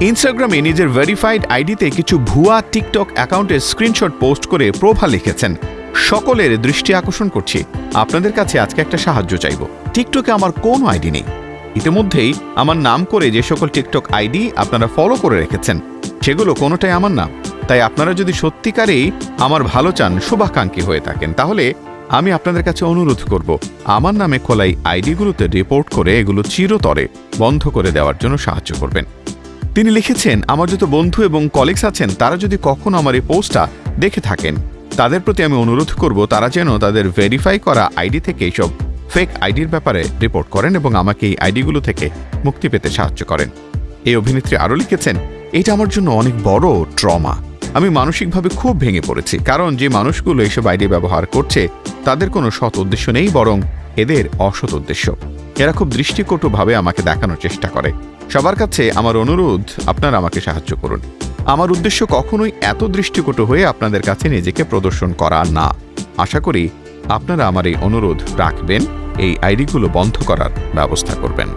ইনস্টাগ্রামে নিজের ভেরিফাইড আইডিতে কিছু ভুয়া টিকটক অ্যাকাউন্টের স্ক্রিনশট পোস্ট করে প্রোফা লিখেছেন, সকলের দৃষ্টি আকর্ষণ করছি। আপনাদের কাছে আজকে একটা সাহায্য চাইব। টিকটকে আমার কোনো আইডি নেই। ইতিমধ্যেই আমার নাম করে যে সকল টিকটক আইডি আপনারা ফলো করে রেখেছেন, সেগুলো কোনোটাই আমার নাম তাই আপনারা যদি সত্যিকারেই আমার ভালো চান, শুভাকাঙ্ক্ষী হয়ে থাকেন, তাহলে আমি আপনাদের কাছে অনুরোধ করব, আমার নামে খোলাই আইডিগুলোতে রিপোর্ট করে এগুলো চিরতরে বন্ধ করে দেওয়ার জন্য সাহায্য করবেন। তিনি লিখেছেন, আমার যত বন্ধু এবং কলিগস আছেন, তারা যদি কখনো আমার এই পোস্টটা দেখে থাকেন, তাদের প্রতি আমি অনুরোধ করব, তারা যেন তাদের ভেরিফাই করা আইডি থেকে এইসব ফেক আইডির ব্যাপারে রিপোর্ট করেন এবং আমাকে এই আইডিগুলো থেকে মুক্তি পেতে সাহায্য করেন। এই অভিনেত্রী আরও লিখেছেন, এটা আমার জন্য অনেক বড় ট্রমা আমি মানসিকভাবে খুব ভেঙে পড়েছি, কারণ যে মানুষগুলো এইসব আইডি ব্যবহার করছে, তাদের কোনো সৎ উদ্দেশ্য নেই, বরং এদের অসৎ উদ্দেশ্য। এরা খুব দৃষ্টিকটুভাবে আমাকে দেখানোর চেষ্টা করে। সবার কাছে আমার অনুরোধ, আপনারা আমাকে সাহায্য করুন। আমার উদ্দেশ্য কখনোই এত দৃষ্টিকটু হয়ে আপনাদের কাছে নিজেকে প্রদর্শন করা না। আশা করি আপনারা আমার এই অনুরোধ রাখবেন, এই আইডিগুলো বন্ধ করার ব্যবস্থা করবেন।